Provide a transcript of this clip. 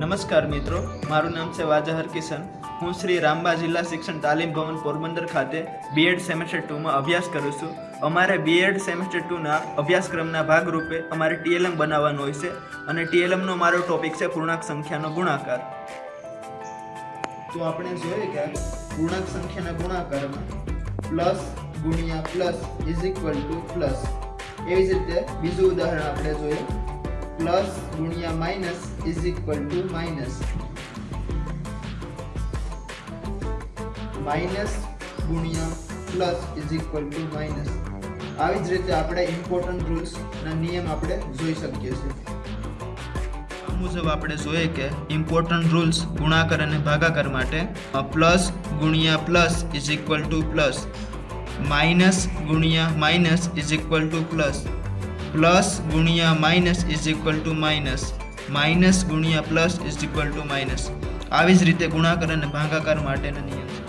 નમસ્કાર મિત્રો, મારું નામ છે વાજા હરકિશન હું શ્રી રામબા જિલ્લા શિક્ષણ તાલીમ ભવન પોરબંદર ખાતે બીએડ સેમેસ્ટર ટુમાં અભ્યાસ કરું છું. અમારે બીએડ સેમેસ્ટર ટુના અભ્યાસક્રમના ભાગરૂપે અમારે ટીએલએમ બનાવવાનું હોય છે અને ટીએલએમનો મારો ટોપિક છે પૂર્ણાંક સંખ્યાનો ગુણાકાર. તો આપણે જોઈએ કે પૂર્ણાંક સંખ્યાના ગુણાકારમાં પ્લસ ગુણ્યા plus is equal to plus એવી જ રીતે બીજું ઉદાહરણ આપણે જોઈએ. પ્લસ ગુણ્યા minus is equal to minus minus ગુણ્યા plus is equal to minus આવી જ રીતે આપણે ઇમ્પોર્ટન્ટ રૂલ્સના નિયમ આપણે જોઈ શકીએ છીએ. મુજબ આપણે જોઈએ કે ઇમ્પોર્ટન્ટ રૂલ્સ ગુણાકાર અને ભાગાકાર માટે પ્લસ ગુણ્યા plus is equal to plus minus ગુણ્યા minus is equal to plus plus ગુણ્યા minus is equal to minus minus ગુણ્યા plus is equal to minus આવી જ રીતે ગુણાકાર અને ભાગાકાર માટેના નિયમ